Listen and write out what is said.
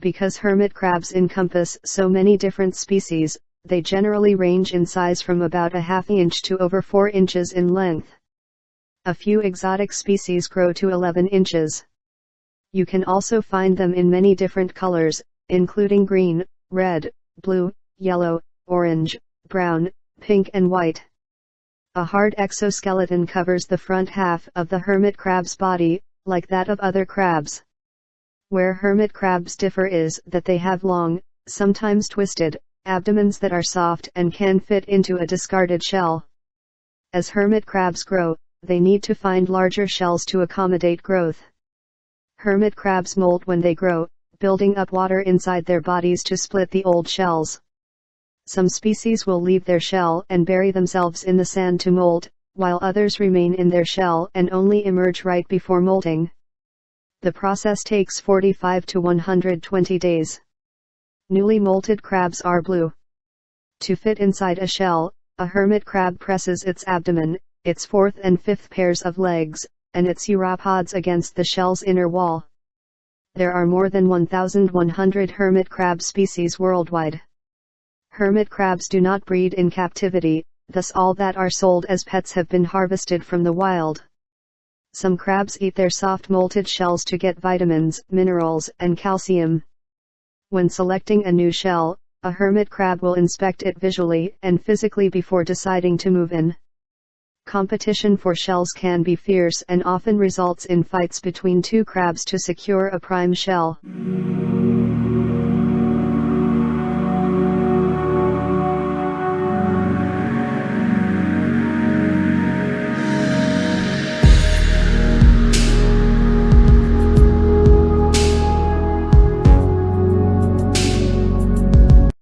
Because hermit crabs encompass so many different species, they generally range in size from about a half inch to over 4 inches in length. A few exotic species grow to 11 inches. You can also find them in many different colors, including green, red, blue, yellow, orange, brown, pink and white. A hard exoskeleton covers the front half of the hermit crab's body, like that of other crabs. Where hermit crabs differ is that they have long, sometimes twisted, abdomens that are soft and can fit into a discarded shell. As hermit crabs grow, they need to find larger shells to accommodate growth. Hermit crabs molt when they grow, building up water inside their bodies to split the old shells. Some species will leave their shell and bury themselves in the sand to molt, while others remain in their shell and only emerge right before molting. The process takes 45 to 120 days. Newly molted crabs are blue. To fit inside a shell, a hermit crab presses its abdomen, its fourth and fifth pairs of legs, and its uropods against the shell's inner wall. There are more than 1,100 hermit crab species worldwide. Hermit crabs do not breed in captivity, thus all that are sold as pets have been harvested from the wild. Some crabs eat their soft molted shells to get vitamins, minerals, and calcium. When selecting a new shell, a hermit crab will inspect it visually and physically before deciding to move in. Competition for shells can be fierce and often results in fights between two crabs to secure a prime shell.